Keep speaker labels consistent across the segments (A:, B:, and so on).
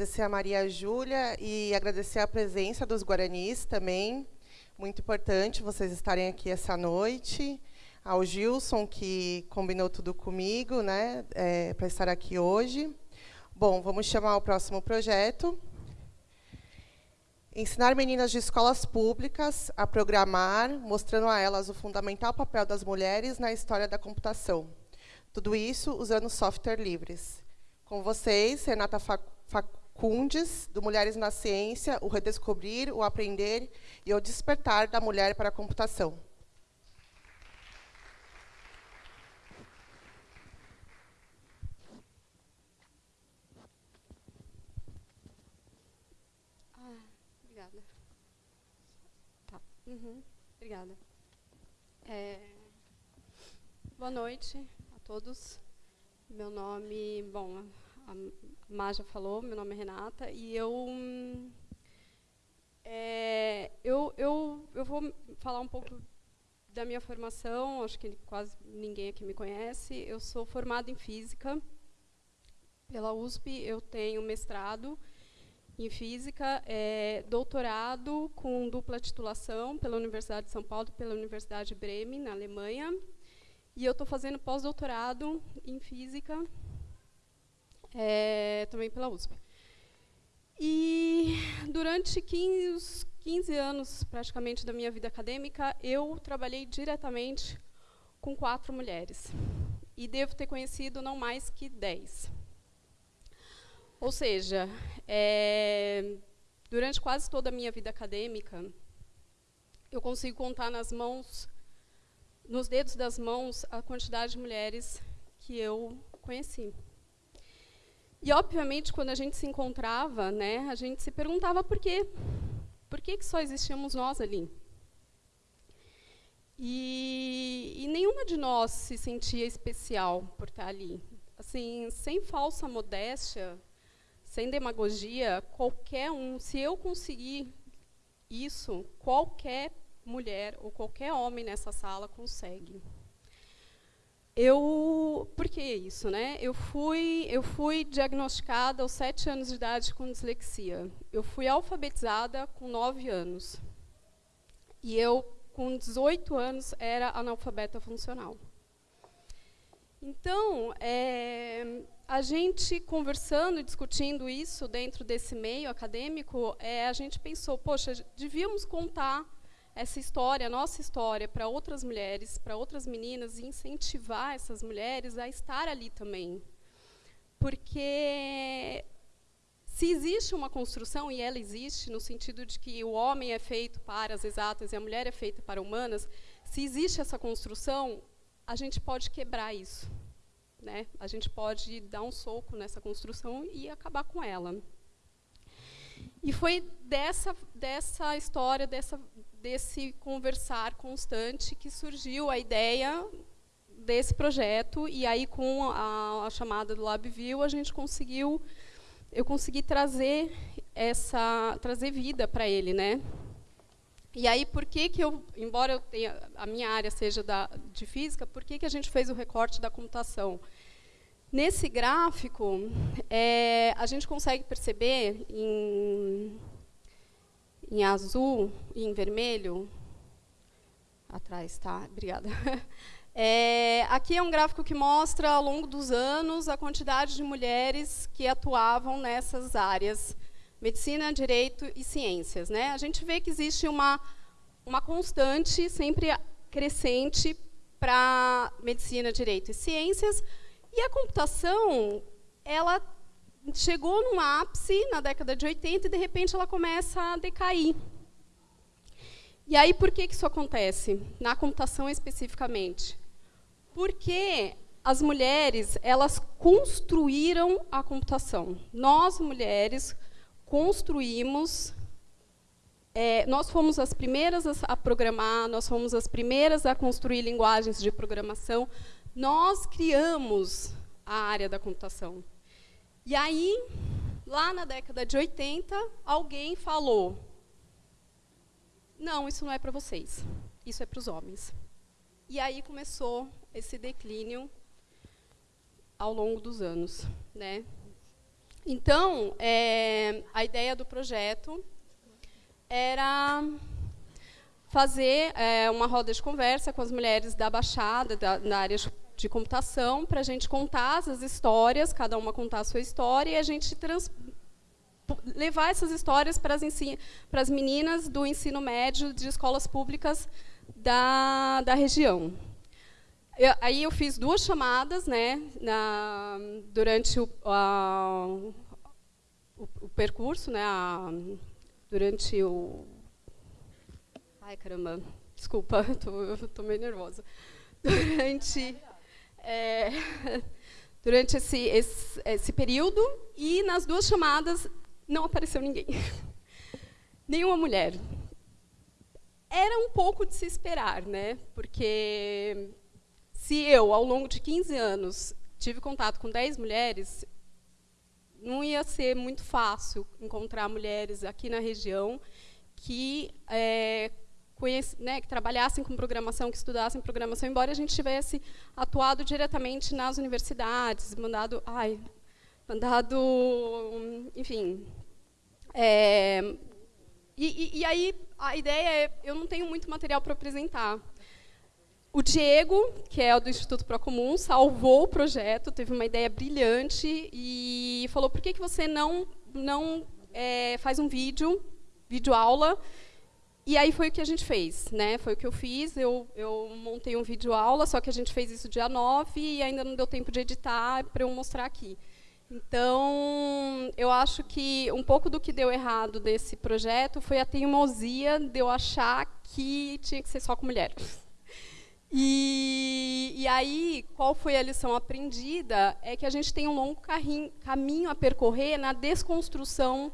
A: agradecer a Maria Júlia e agradecer a presença dos guaranis também. Muito importante vocês estarem aqui essa noite. Ao Gilson, que combinou tudo comigo né, é, para estar aqui hoje. Bom, vamos chamar o próximo projeto. Ensinar meninas de escolas públicas a programar, mostrando a elas o fundamental papel das mulheres na história da computação. Tudo isso usando software livres. Com vocês, Renata Facundes, do Mulheres na Ciência, o redescobrir, o aprender e o despertar da mulher para a computação.
B: Ah, obrigada. Tá. Uhum, obrigada. É... Boa noite todos. Meu nome, bom, a Maja falou, meu nome é Renata, e eu, é, eu, eu, eu vou falar um pouco da minha formação, acho que quase ninguém aqui me conhece. Eu sou formada em Física pela USP, eu tenho mestrado em Física, é, doutorado com dupla titulação pela Universidade de São Paulo e pela Universidade de Bremen, na Alemanha, e eu estou fazendo pós-doutorado em física, é, também pela USP. E durante 15, 15 anos, praticamente, da minha vida acadêmica, eu trabalhei diretamente com quatro mulheres. E devo ter conhecido não mais que dez. Ou seja, é, durante quase toda a minha vida acadêmica, eu consigo contar nas mãos nos dedos das mãos a quantidade de mulheres que eu conheci. E, obviamente, quando a gente se encontrava, né, a gente se perguntava por quê. Por que, que só existíamos nós ali? E, e, nenhuma de nós se sentia especial por estar ali. Assim, sem falsa modéstia, sem demagogia, qualquer um, se eu conseguir isso, qualquer mulher ou qualquer homem nessa sala consegue. Eu, por que isso, né? Eu fui, eu fui diagnosticada aos sete anos de idade com dislexia. Eu fui alfabetizada com nove anos. E eu, com 18 anos, era analfabeta funcional. Então, é, a gente conversando e discutindo isso dentro desse meio acadêmico, é, a gente pensou, poxa, devíamos contar essa história, a nossa história, para outras mulheres, para outras meninas, e incentivar essas mulheres a estar ali também. Porque se existe uma construção, e ela existe, no sentido de que o homem é feito para as exatas e a mulher é feita para humanas, se existe essa construção, a gente pode quebrar isso. Né? A gente pode dar um soco nessa construção e acabar com ela. E foi dessa, dessa história, dessa, desse conversar constante que surgiu a ideia desse projeto e aí com a, a chamada do LabView a gente conseguiu eu consegui trazer essa trazer vida para ele, né? E aí por que que eu, embora eu tenha a minha área seja da de física, por que que a gente fez o recorte da computação? Nesse gráfico, é, a gente consegue perceber em em azul e em vermelho. Atrás, tá? Obrigada. É, aqui é um gráfico que mostra, ao longo dos anos, a quantidade de mulheres que atuavam nessas áreas, medicina, direito e ciências. Né? A gente vê que existe uma, uma constante, sempre crescente, para medicina, direito e ciências, e a computação, ela chegou num ápice na década de 80 e, de repente, ela começa a decair. E aí, por que, que isso acontece? Na computação, especificamente. Porque as mulheres, elas construíram a computação. Nós, mulheres, construímos... É, nós fomos as primeiras a programar, nós fomos as primeiras a construir linguagens de programação. Nós criamos a área da computação. E aí, lá na década de 80, alguém falou: não, isso não é para vocês, isso é para os homens. E aí começou esse declínio ao longo dos anos. Né? Então, é, a ideia do projeto era fazer é, uma roda de conversa com as mulheres da Baixada, da, da área de computação, para a gente contar as histórias, cada uma contar a sua história, e a gente trans, levar essas histórias para as, para as meninas do ensino médio de escolas públicas da, da região. Eu, aí eu fiz duas chamadas né, na, durante o, a, o, o, percurso, né, a, durante o... Ai, caramba, desculpa, estou meio nervosa. Durante, é, durante esse, esse, esse período, e nas duas chamadas não apareceu ninguém. Nenhuma mulher. Era um pouco de se esperar, né? porque se eu, ao longo de 15 anos, tive contato com 10 mulheres, não ia ser muito fácil encontrar mulheres aqui na região que, é, conhece, né, que trabalhassem com programação, que estudassem programação, embora a gente tivesse atuado diretamente nas universidades, mandado, ai, mandado, enfim, é, e, e, e, aí, a ideia é, eu não tenho muito material para apresentar. O Diego, que é do Instituto Procomum, salvou o projeto, teve uma ideia brilhante e falou, por que, que você não, não é, faz um vídeo, vídeo aula, e aí foi o que a gente fez, né? Foi o que eu fiz, eu, eu montei um vídeo aula, só que a gente fez isso dia 9 e ainda não deu tempo de editar para eu mostrar aqui. Então, eu acho que um pouco do que deu errado desse projeto foi a teimosia de eu achar que tinha que ser só com mulheres. E, e aí, qual foi a lição aprendida? É que a gente tem um longo caminho a percorrer na desconstrução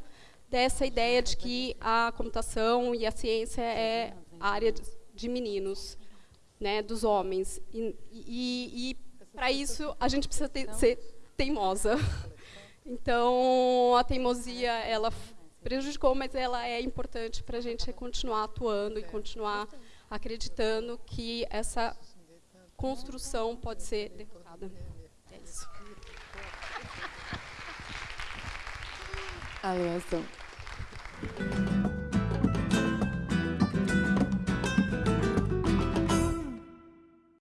B: dessa ideia de que a computação e a ciência é área de meninos, né, dos homens. E, e, e para isso, a gente precisa ter, ser teimosa. Então, a teimosia, ela prejudicou, mas ela é importante para a gente continuar atuando e continuar acreditando que essa construção pode ser derrotada. É isso.
C: 아, 예, 알았어.